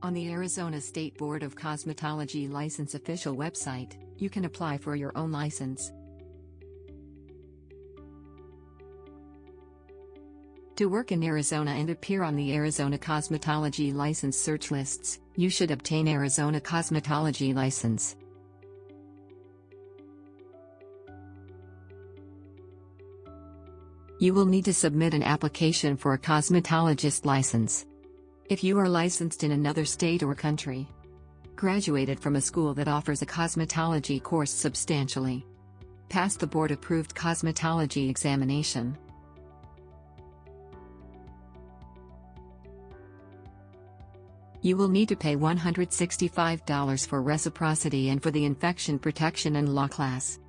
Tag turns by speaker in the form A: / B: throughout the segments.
A: On the Arizona State Board of Cosmetology License official website, you can apply for your own license. To work in Arizona and appear on the Arizona Cosmetology License search lists, you should obtain Arizona Cosmetology License. You will need to submit an application for a cosmetologist license. If you are licensed in another state or country, graduated from a school that offers a cosmetology course substantially, passed the board approved cosmetology examination, You will need to pay $165 for reciprocity and for the infection protection and law class.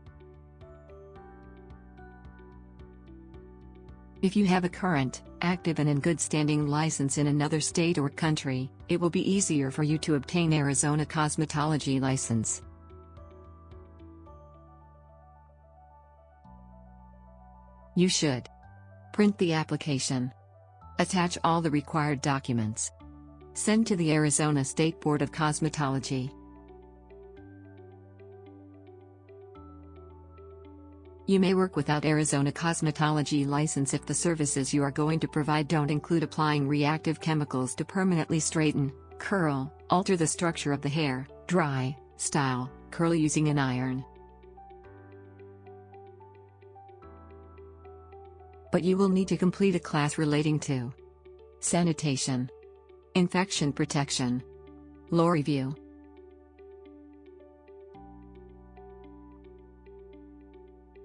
A: If you have a current, active and in good standing license in another state or country, it will be easier for you to obtain Arizona cosmetology license. You should print the application, attach all the required documents, Send to the Arizona State Board of Cosmetology. You may work without Arizona cosmetology license if the services you are going to provide don't include applying reactive chemicals to permanently straighten, curl, alter the structure of the hair, dry, style, curl using an iron. But you will need to complete a class relating to sanitation. Infection protection. Law review.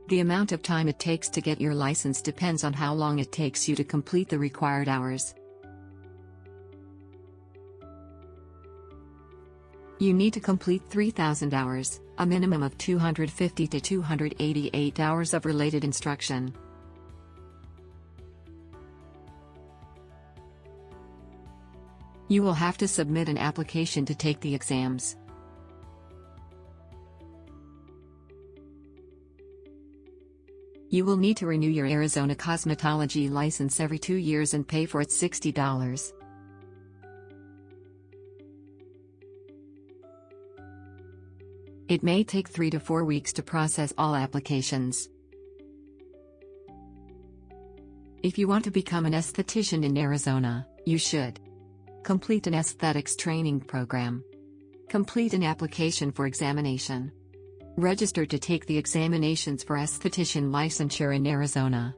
A: The amount of time it takes to get your license depends on how long it takes you to complete the required hours. You need to complete 3,000 hours, a minimum of 250 to 288 hours of related instruction. You will have to submit an application to take the exams. You will need to renew your Arizona cosmetology license every two years and pay for it $60. It may take three to four weeks to process all applications. If you want to become an esthetician in Arizona, you should Complete an aesthetics training program. Complete an application for examination. Register to take the examinations for esthetician licensure in Arizona.